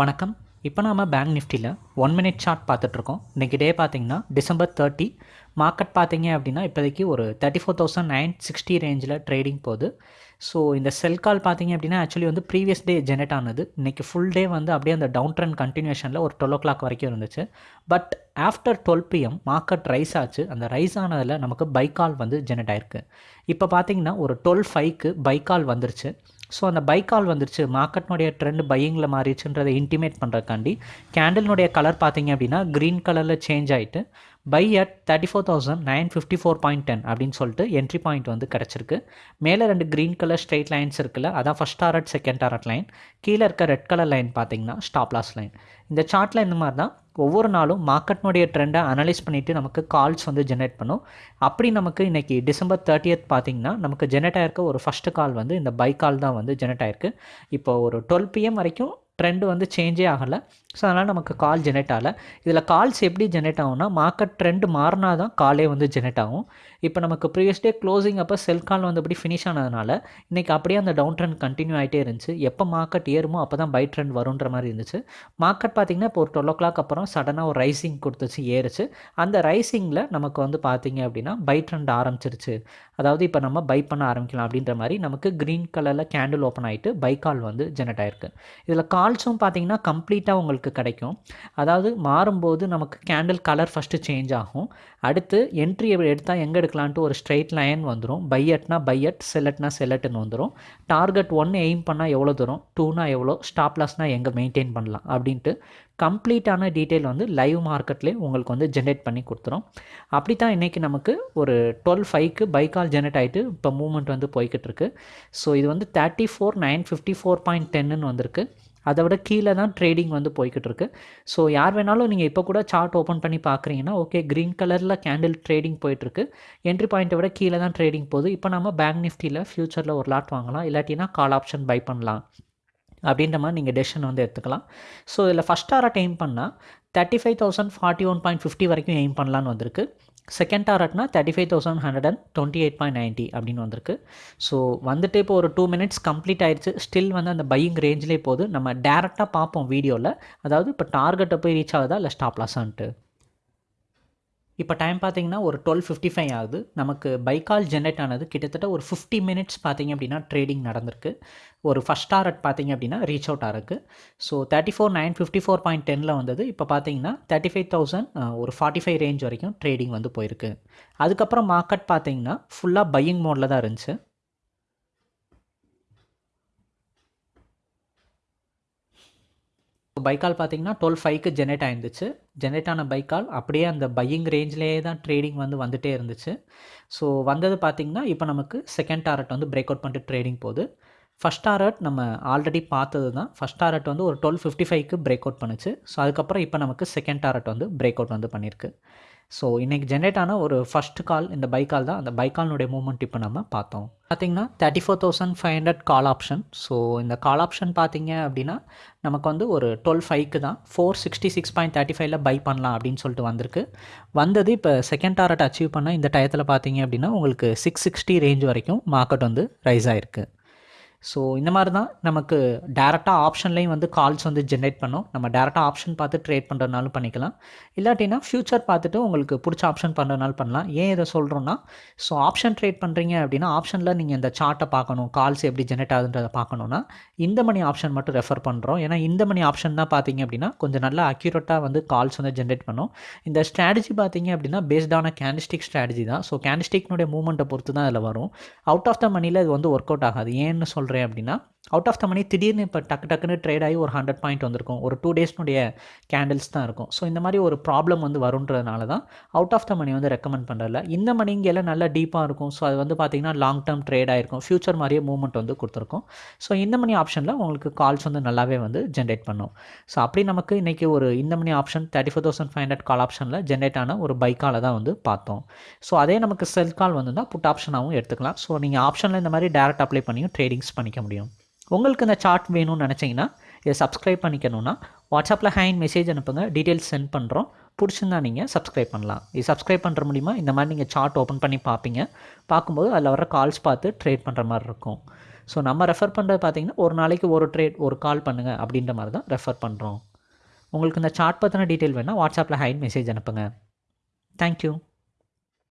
வணக்கம். இப்போ நாம பேங்க் நிஃப்டியில் ஒன் மினிட் சார்ட் பார்த்துட்ருக்கோம் இன்றைக்கி டே பார்த்திங்கன்னா டிசம்பர் தேர்ட்டி மார்க்கெட் பார்த்தீங்க அப்படின்னா இப்போதைக்கு ஒரு thirty four thousand nine sixty ரேஞ்சில் ட்ரேடிங் போகுது. ஸோ இந்த செல் கால் பார்த்தீங்க அப்படின்னா ஆக்சுவலி வந்து ப்ரீவியஸ் டே ஜெனரேட் ஆனது. இன்றைக்கி ஃபுல் டே வந்து அப்படியே அந்த டவுன் ட்ரெண்ட் கண்டினியூஷனில் ஒரு டுவெல் ஓ கிளாக் வரைக்கும் இருந்துச்சு. But after twelve PM market rise ஆச்சு. அந்த ரைஸ் ஆனதில் நமக்கு பைக்கால் வந்து ஜெனரேட் ஆயிருக்கு. இப்போ பார்த்தீங்கன்னா ஒரு டுவெல் ஃபைவ்க்கு பைக்கால் வந்துருச்சு. ஸோ அந்த பைக்கால் வந்துருச்சு. மார்க்கெட்னுடைய ட்ரெண்ட் பையிங்கில் மாறிடுச்சுன்றதை இன்டிமேட் பண்ணுறக்காண்டி கேண்டில்னுடைய கலர் பார்த்தீங்க அப்படின்னா க்ரீன் கலரில் சேஞ்ச் ஆகிட்டு buy at thirty four thousand nine fifty four point ten அப்படின்னு சொல்லிட்டு என்ட்ரி பாயிண்ட் வந்து கிடச்சிருக்கு. மேலே ரெண்டு க்ரீன் கலர் ஸ்ட்ரெயிட் லைன்ஸ் இருக்குல்ல அதான் first target second target line கீழே இருக்க ரெட் கலர் லைன் பார்த்தீங்கன்னா ஸ்டாப் லாஸ் லைன் இந்த சார்ட்டில் இந்த மாதிரி தான் ஒவ்வொரு நாளும் மார்க்கெட்னுடைய ட்ரெண்டை அனலைஸ் பண்ணிவிட்டு நமக்கு கால்ஸ் வந்து ஜென்ரேட் பண்ணும். அப்படி நமக்கு இன்றைக்கி டிசம்பர் தேர்ட்டியத் பார்த்தீங்கன்னா நமக்கு ஜெனரேட் ஆயிருக்க ஒரு ஃபஸ்ட்டு கால் வந்து இந்த பை கால் தான் வந்து ஜெனரேட் ஆயிருக்கு. இப்போ ஒரு டுவெல் பிஎம் வரைக்கும் ட்ரெண்டு வந்து சேஞ்சே ஆகலை. ஸோ அதனால் நமக்கு கால் ஜெனரேட் ஆகலை. இதில் கால்ஸ் எப்படி ஜெனரேட் ஆகும்னா மார்க்கெட் ட்ரெண்டு மாறினா தான் காலே வந்து ஜெனரேட் ஆகும். இப்போ நமக்கு ப்ரீவியஸ் டே க்ளோசிங் அப்போ செல் கால் வந்து ஃபினிஷ் ஆனதுனால இன்றைக்கி அப்படியே அந்த டவுன் ட்ரெண்ட் கண்டினியூ ஆகிட்டே இருந்துச்சு. எப்போ மார்க்கெட் ஏறுமோ அப்போ தான் பை ட்ரெண்ட் வருன்ற மாதிரி இருந்துச்சு. மார்க்கெட் பார்த்திங்கன்னா இப்போ ஒரு டுவெல் ஓ கிளாக் அப்புறம் சடனாக ஒரு ரைசிங் கொடுத்துச்சு ஏறுச்சு. அந்த ரைசிங்கில் நமக்கு வந்து பார்த்திங்க அப்படின்னா பை ட்ரெண்ட் ஆரம்பிச்சிருச்சு. அதாவது இப்போ நம்ம பை பண்ண ஆரம்பிக்கலாம் அப்படின்ற மாதிரி நமக்கு க்ரீன் கலரில் கேண்டில் ஓப்பன் ஆகிட்டு பை கால் வந்து ஜெனரேட் ஆயிருக்கு. இதில் கால்ஸும் பார்த்திங்கன்னா கம்ப்ளீட்டாக உங்களுக்கு கிடைக்கும். அதாவது மாறும்போது நமக்கு கேண்டில் கலர் ஃபஸ்ட்டு சேஞ்ச் ஆகும். அடுத்து என்ட்ரி எடுத்தால் எங்கே எடுக்கலான்ட்டு ஒரு ஸ்ட்ரெயிட் லைன் வந்துடும் பையட்னா பையட் செலட்னா செலட்டுன்னு வந்துடும் டார்கெட் ஒன்று எய்ம் பண்ணால் எவ்வளோ தூரம்? டூனா எவ்வளோ ஸ்டாப் லாஸ்னால் எங்கே மெயின்டைன் பண்ணலாம்? அப்படின்ட்டு கம்ப்ளீட்டான டீட்டெயில் வந்து லைவ் மார்க்கெட்லேயே உங்களுக்கு வந்து ஜென்ரேட் பண்ணி கொடுத்துரும். அப்படி தான் இன்றைக்கி நமக்கு ஒரு டுவெல் ஃபைவ்க்கு பைக்கால் ஜென்ரேட் ஆகிட்டு இப்போ மூவ்மெண்ட் வந்து போய்கிட்டு இருக்கு. ஸோ இது வந்து thirty four nine fifty four point டென்னு வந்திருக்கு. அதை விட கீழே தான் ட்ரேடிங் வந்து போய்கிட்டு இருக்கு ஸோ யார் வேணாலும் நீங்கள் இப்போ கூட சார்ட் ஓப்பன் பண்ணி பார்க்குறீங்கன்னா ஓகே க்ரீன் கலரில் கேண்டில் ட்ரேடிங் போயிட்டுருக்கு. என்ட்ரி பாயிண்ட்டை விட கீழே தான் ட்ரேடிங் போகுது. இப்போ நம்ம பேங்க் நிஃப்டியில் ஃப்யூச்சரில் ஒரு லாட் வாங்கலாம். இல்லாட்டினா கால் ஆப்ஷன் பை பண்ணலாம். அப்படின்ற மாதிரி நீங்கள் டெசிஷன் வந்து எடுத்துக்கலாம். ஸோ இதில் ஃபஸ்ட் டாரட் எய்ம் பண்ணால் thirty five thousand forty one point fifty வரைக்கும் எய்ம் பண்ணலான்னு வந்திருக்கு. Second டாரட்னா thirty five thousand hundred and twenty eight point ninety அப்படின்னு வந்திருக்கு. ஸோ வந்துட்டு இப்போ ஒரு டூ மினிட்ஸ் கம்ப்ளீட் ஆயிடுச்சு. ஸ்டில் வந்து அந்த பையிங் ரேஞ்சிலே போகுது. நம்ம டேரெக்டாக பார்ப்போம் வீடியோவில் அதாவது இப்போ டார்கெட்டை போய் ரீச் ஆகுதா? இல்லை ஸ்டாப் லாஸான்ட்டு இப்போ டைம் பார்த்தீங்கன்னா ஒரு டுவெல் ஃபிஃப்டி ஃபைவ் ஆகுது. நமக்கு பைக்கால் ஜென்ரேட் ஆனது கிட்டத்தட்ட ஒரு ஃபிஃப்டி மினிட்ஸ் பார்த்தீங்க அப்படின்னா ட்ரேடிங் நடந்திருக்கு. ஒரு ஃபஸ்ட் டாரட் பார்த்தீங்க அப்படின்னா ரீச் அவுட் ஆகிருக்கு so thirty four nine fifty four point டெனில் வந்தது. இப்போ பார்த்தீங்கன்னா தேர்ட்டி ஃபைவ் தௌசண்ட் ஒரு ஃபார்ட்டி ஃபைவ் ரேஞ்ச் வரைக்கும் ட்ரேடிங் வந்து போயிருக்கு. அதுக்கப்புறம் மார்க்கெட் பார்த்தீங்கன்னா ஃபுல்லாக பையிங் மோடில் தான் இருந்துச்சு. பைக்கால் பார்த்தீங்கன்னா டுவெல் ஃபைவ்க்கு ஜெனரேட் ஆயிருந்துச்சு. ஜெனரேட் ஆன பைக்கால் அப்படியே அந்த பையிங் ரேஞ்சிலேயே தான் ட்ரேடிங் வந்து வந்துகிட்டே இருந்துச்சு. ஸோ வந்தது பார்த்திங்கன்னா இப்போ நமக்கு செகண்ட் டாரட் வந்து பிரேக் அவுட் பண்ணிட்டு ட்ரேடிங் போகுது. ஃபஸ்ட் டாரட் நம்ம ஆல்ரெடி பார்த்தது தான். ஃபஸ்ட் டாரட் வந்து ஒரு டுவெல் ஃபிஃப்டி ஃபைவ்க்கு பிரேக் அவுட் பண்ணுச்சு. ஸோ அதுக்கப்புறம் இப்போ நமக்கு செகண்ட் டாரட் வந்து பிரேக் அவுட் வந்து பண்ணியிருக்கு. ஸோ இன்றைக்கி ஜென்ரேட் ஆன ஒரு ஃபஸ்ட் கால் இந்த பைக்கால் தான். அந்த பைக்கால்னுடைய மூமெண்ட் இப்போ நம்ம பார்த்தோம். பார்த்திங்கன்னா thirty four thousand five hundred call option so இந்த கால் ஆப்ஷன் பார்த்தீங்க அப்படின்னா நமக்கு வந்து ஒரு டுவெல் ஃபைவ்க்கு தான். Four sixty six point thirty ஃபைவ்ல பை பண்ணலாம் அப்படின்னு சொல்லிட்டு வந்திருக்கு. வந்தது இப்போ செகண்ட் டாரட் அச்சீவ் பண்ண இந்த டயத்தில் பார்த்தீங்க அப்படின்னா உங்களுக்கு சிக்ஸ் சிக்ஸ்டி ரேஞ்ச் வரைக்கும் மார்க்கெட் வந்து ரைஸ் ஆகிருக்கு ஸோ இந்த மாதிரி தான் நமக்கு டேரெக்டாக ஆப்ஷன்லேயும் வந்து கால்ஸ் வந்து ஜென்ரேட் பண்ணும். நம்ம டேரெக்டாக ஆப்ஷன் பார்த்து ட்ரேட் பண்ணுறதுனாலும் பண்ணிக்கலாம். இல்லாட்டினா ஃப்யூச்சர் பார்த்துட்டு உங்களுக்கு பிடிச்ச ஆப்ஷன் பண்ணுறதுனால பண்ணலாம். ஏன் இதை சொல்கிறோன்னா ஸோ ஆப்ஷன் ட்ரேட் பண்ணுறீங்க அப்படின்னா ஆப்ஷனில் நீங்கள் இந்த சார்ட்டை பார்க்கணும் கால்ஸ் எப்படி ஜென்ரேட் ஆகுதுன்றதை பார்க்கணுன்னா இந்த மணி ஆப்ஷன் மட்டும் ரெஃபர் பண்ணுறோம் ஏன்னா இந்த மணி ஆப்ஷன் தான் பார்த்தீங்க அப்படின்னா கொஞ்சம் நல்லா அக்யூரேட்டாக வந்து கால்ஸ் வந்து ஜென்ரேட் பண்ணும். இந்த ஸ்ட்ராட்டஜி பார்த்தீங்க அப்படின்னா பேஸ்டான கேண்டிஸ்டிக் ஸ்ட்ராட்டஜி தான். ஸோ கேண்டிஸ்டிக்னுடைய மூவ்மெண்ட்டை பொறுத்து தான் அதில் வரும். அவுட் ஆஃப் த மணியில் இது வந்து ஒர்க் அவுட் ஆகாது. ஏன்னு சொல்கிறேன் அப்படின்னா அவுட் ஆஃப் த மணி திடீர்னு இப்போ டக்கு டக்குன்னு ட்ரேட் ஆகி ஒரு ஹண்ட்ரட் பாயிண்ட் வந்திருக்கும். ஒரு டூ டேஸ்னுடைய கேண்டில்ஸ் தான் இருக்கும். ஸோ இந்த மாதிரி ஒரு ப்ராப்ளம் வந்து வருன்றதுனால தான் அவுட் ஆஃப் த மணி வந்து ரெக்கமெண்ட் பண்ணுறல இந்த மணி இங்கே எல்லாம் நல்லா டீப்பாக இருக்கும். ஸோ அது வந்து பார்த்திங்கன்னா லாங் டேர்ம் ட்ரேட் ஆகிருக்கும் ஃபியூச்சர் மாதிரியே மூவ்மெண்ட் வந்து கொடுத்துருக்கும். ஸோ இந்த மணி ஆப்ஷனில் உங்களுக்கு கால்ஸ் வந்து நல்லாவே வந்து ஜென்ரேட் பண்ணும். ஸோ அப்படி நமக்கு இன்றைக்கி ஒரு இந்த money option thirty four thousand five hundred call ஆப்ஷனில் ஜென்ரேட் ஆன ஒரு பைக்கால தான் வந்து பார்த்தோம். ஸோ அதே நமக்கு செல் கால் வந்து புட் ஆப்ஷனாகவும் எடுத்துக்கலாம். ஸோ நீங்கள் ஆப்ஷனில் இந்த மாதிரி டேரக்ட் அப்ளை பண்ணியும் ட்ரேடிங்ஸ் பண்ணிக்க முடியும். உங்களுக்கு இந்த சார்ட் வேணும்னு நினச்சிங்கன்னா இதை சப்ஸ்கிரைப் பண்ணிக்கணுன்னா வாட்ஸ்அப்பில் ஹேண்ட் மெசேஜ் அனுப்புங்க டீட்டெயில்ஸ் சென்ட் பண்ணுறோம் பிடிச்சிருந்தா நீங்கள் சப்ஸ்கிரைப் பண்ணலாம். இது சப்ஸ்கிரைப் பண்ணுற மூலிமா இந்த மாதிரி நீங்கள் சார்ட் ஓப்பன் பண்ணி பார்ப்பீங்க. பார்க்கும்போது அதில் வர கால்ஸ் பார்த்து ட்ரேட் பண்ணுற மாதிரி இருக்கும். ஸோ நம்ம ரெஃபர் பண்ணுறது பார்த்தீங்கன்னா ஒரு நாளைக்கு ஒரு ட்ரேட் ஒரு கால் பண்ணுங்கள் அப்படின்ற மாதிரி தான் ரெஃபர் பண்ணுறோம் உங்களுக்கு இந்த சார்ட் பற்றின டீட்டெயில் வேணால் வாட்ஸ்அப்பில் ஹைன் மெசேஜ் அனுப்புங்க. தேங்க்யூ